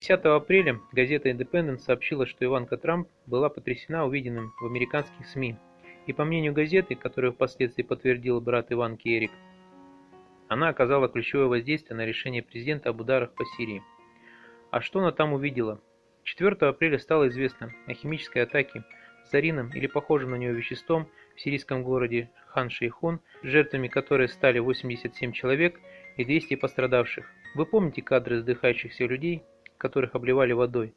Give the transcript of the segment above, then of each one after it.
10 апреля газета Independent сообщила, что Иванка Трамп была потрясена увиденным в американских СМИ. И по мнению газеты, которую впоследствии подтвердил брат Иванки Эрик, она оказала ключевое воздействие на решение президента об ударах по Сирии. А что она там увидела? 4 апреля стало известно о химической атаке зарином или похожим на него веществом в сирийском городе Хан-Шейхун, жертвами которой стали 87 человек и 200 пострадавших. Вы помните кадры вздыхающихся людей, которых обливали водой.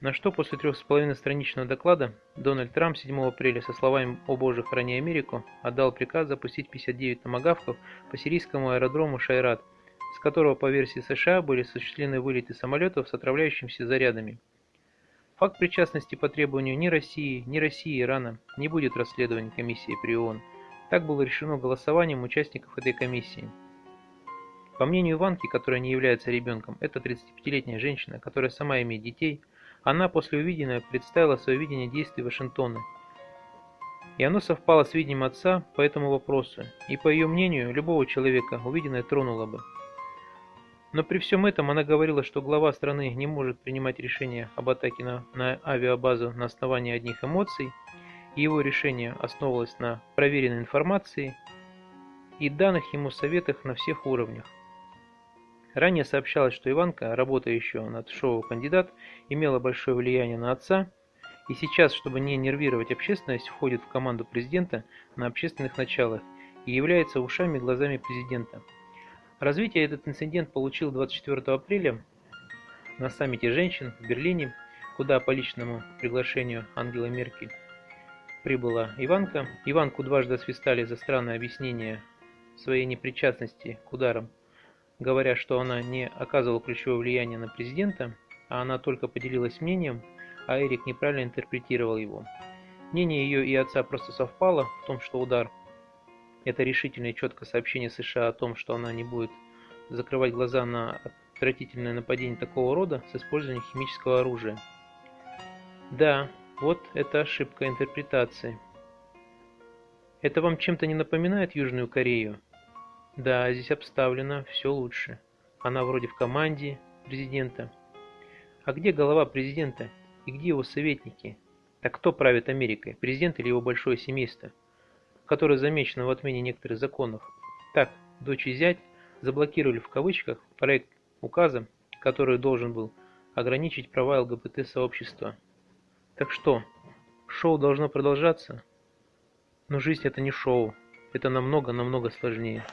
На что после трех с половиной страничного доклада Дональд Трамп 7 апреля со словами «О Боже, храни Америку» отдал приказ запустить 59 томагавков по сирийскому аэродрому Шайрат, с которого по версии США были осуществлены вылеты самолетов с отравляющимися зарядами. Факт причастности по требованию ни России, ни России и Ирана не будет расследован комиссией при ООН. Так было решено голосованием участников этой комиссии. По мнению Иванки, которая не является ребенком, это 35-летняя женщина, которая сама имеет детей, она после увиденного представила свое видение действий Вашингтона. И оно совпало с видением отца по этому вопросу, и по ее мнению, любого человека увиденное тронуло бы. Но при всем этом она говорила, что глава страны не может принимать решение об атаке на, на авиабазу на основании одних эмоций, и его решение основывалось на проверенной информации и данных ему советах на всех уровнях. Ранее сообщалось, что Иванка, работая еще над шоу «Кандидат», имела большое влияние на отца, и сейчас, чтобы не нервировать общественность, входит в команду президента на общественных началах и является ушами и глазами президента. Развитие этот инцидент получил 24 апреля на саммите женщин в Берлине, куда по личному приглашению Ангелы Меркель прибыла Иванка. Иванку дважды освистали за странное объяснение своей непричастности к ударам говоря, что она не оказывала ключевое влияние на президента, а она только поделилась мнением, а Эрик неправильно интерпретировал его. Мнение ее и отца просто совпало в том, что удар – это решительное и четкое сообщение США о том, что она не будет закрывать глаза на отвратительное нападение такого рода с использованием химического оружия. Да, вот это ошибка интерпретации. Это вам чем-то не напоминает Южную Корею? Да, здесь обставлено все лучше. Она вроде в команде президента. А где голова президента? И где его советники? Так кто правит Америкой? Президент или его большое семейство? Которое замечено в отмене некоторых законов. Так, дочь и зять заблокировали в кавычках проект указа, который должен был ограничить права ЛГБТ-сообщества. Так что, шоу должно продолжаться? Но жизнь это не шоу, это намного-намного сложнее.